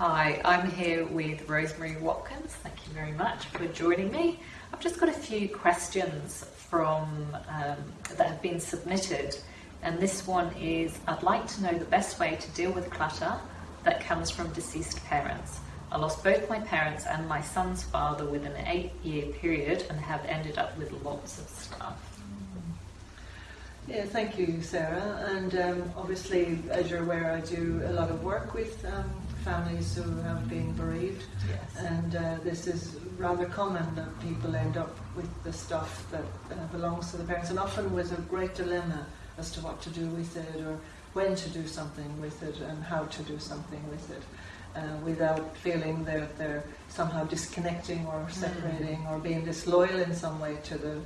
Hi, I'm here with Rosemary Watkins. Thank you very much for joining me. I've just got a few questions from um, that have been submitted, and this one is: I'd like to know the best way to deal with clutter that comes from deceased parents. I lost both my parents and my son's father within an eight-year period, and have ended up with lots of stuff. Yeah, thank you, Sarah. And um, obviously, as you're aware, I do a lot of work with um, families who have been bereaved. Yes. And uh, this is rather common that people end up with the stuff that uh, belongs to the parents, and often with a great dilemma as to what to do with it, or when to do something with it, and how to do something with it. Uh, without feeling that they're somehow disconnecting or separating or being disloyal in some way to the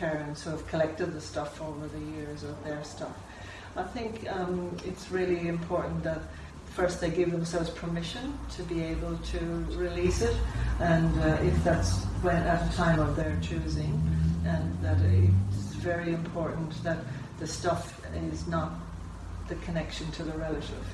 parents who have collected the stuff over the years of their stuff. I think um, it's really important that first they give themselves permission to be able to release it, and uh, if that's when at a time of their choosing, and that it's very important that the stuff is not the connection to the relative.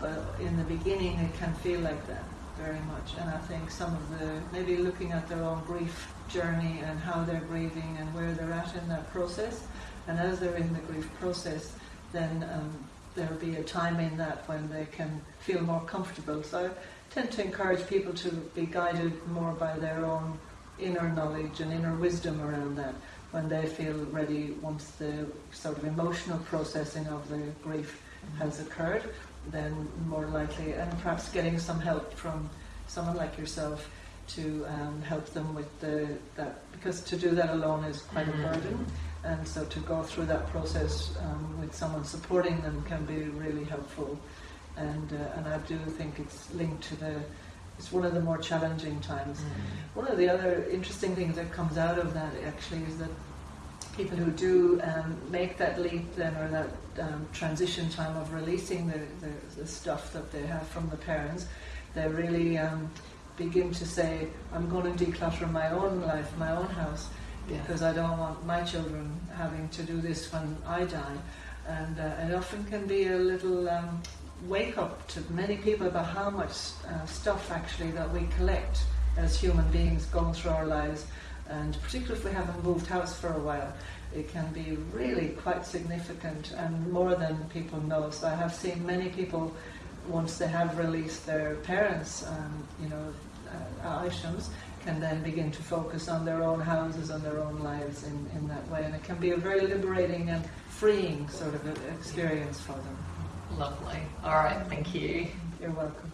But in the beginning, it can feel like that very much, and I think some of the maybe looking at their own grief journey and how they're grieving and where they're at in that process, and as they're in the grief process, then um, there'll be a time in that when they can feel more comfortable. So I tend to encourage people to be guided more by their own inner knowledge and inner wisdom around that when they feel ready once the sort of emotional processing of the grief has occurred then more likely and perhaps getting some help from someone like yourself to um, help them with the that because to do that alone is quite a burden and so to go through that process um, with someone supporting them can be really helpful. And, uh, and I do think it's linked to the, it's one of the more challenging times. One of the other interesting things that comes out of that actually is that people who do um, make that leap then or that um, transition time of releasing the, the, the, stuff that they have from the parents, they really um, begin to say, I'm going to declutter my own life, my own house because I don't want my children having to do this when I die. And uh, it often can be a little um, wake up to many people about how much uh, stuff actually that we collect as human beings going through our lives. And particularly if we haven't moved house for a while, it can be really quite significant and more than people know. So I have seen many people, once they have released their parents, um, you know, uh, items, can then begin to focus on their own houses and their own lives in, in that way. And it can be a very liberating and freeing sort of experience for them. Lovely. All right, thank you. You're welcome.